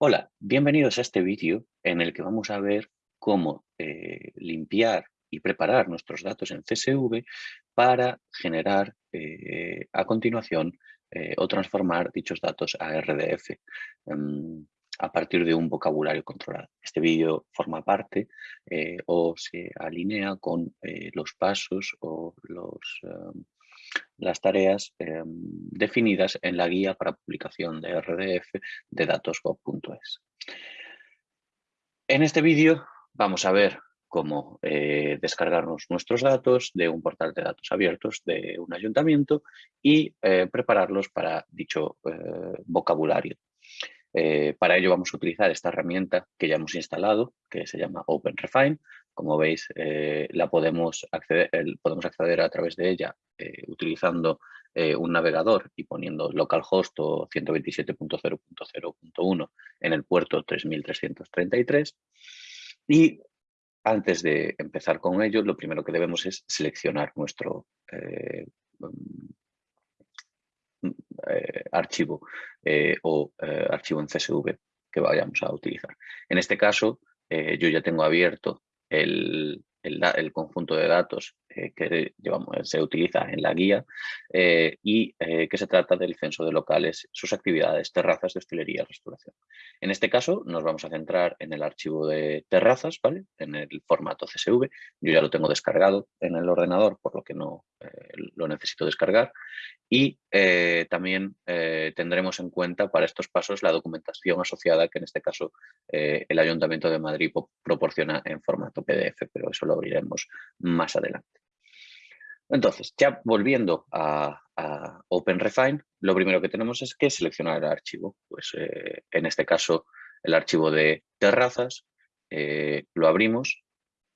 Hola, bienvenidos a este vídeo en el que vamos a ver cómo eh, limpiar y preparar nuestros datos en CSV para generar eh, a continuación eh, o transformar dichos datos a RDF em, a partir de un vocabulario controlado. Este vídeo forma parte o se alinea con los pasos o em, las tareas definidas en la guía para publicación de RDF de datos.gov.es. En este vídeo vamos a ver cómo eh, descargarnos nuestros datos de un portal de datos abiertos de un ayuntamiento y eh, prepararlos para dicho eh, vocabulario. Para ello vamos a utilizar esta herramienta que ya hemos instalado, que se llama OpenRefine, como veis, eh, la podemos acceder, podemos acceder a través de ella eh, utilizando eh, un navegador y poniendo localhost o 127.0.0.1 en el puerto 3333. Y antes de empezar con ello, lo primero que debemos es seleccionar nuestro archivo o archivo en CSV que vayamos a utilizar. En este caso, yo ya tengo abierto el, el, conjunto de datos eh, que llevamos, se utiliza en la guía eh, y eh, que se trata del censo de locales, sus actividades, terrazas de hostelería, restauración. En este caso nos vamos a centrar en el archivo de terrazas, ¿vale? en el formato CSV. Yo ya lo tengo descargado en el ordenador, por lo que no lo necesito descargar. Y también tendremos en cuenta para estos pasos la documentación asociada que en este caso el Ayuntamiento de Madrid proporciona en formato PDF, pero eso lo abriremos más adelante. Entonces, ya volviendo a, OpenRefine, lo primero que tenemos es que seleccionar el archivo. Pues eh, en este caso, el archivo de terrazas, eh, lo abrimos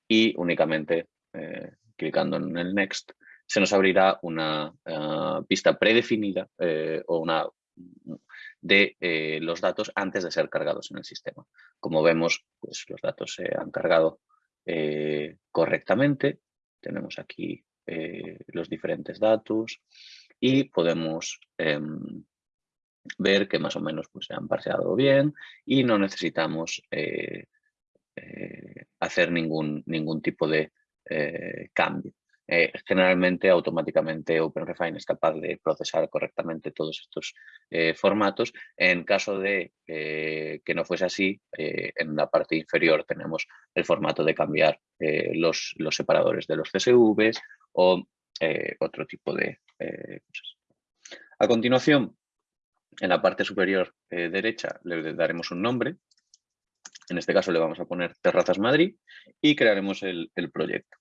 y únicamente eh, clicando en el Next se nos abrirá una pista predefinida o una de los datos antes de ser cargados en el sistema. Como vemos, pues los datos se han cargado correctamente. Tenemos aquí eh, los diferentes datos y podemos em, ver que más o menos pues, se han parseado bien y no necesitamos eh, eh, hacer ningún, ningún tipo de cambio. Generalmente automáticamente OpenRefine es capaz de procesar correctamente todos estos formatos. En caso de que no fuese así, en la parte inferior tenemos el formato de cambiar los, los, separadores de los CSVs o otro tipo de cosas. A continuación, en la parte superior derecha le daremos un nombre. En este caso le vamos a poner Terrazas Madrid y crearemos el proyecto.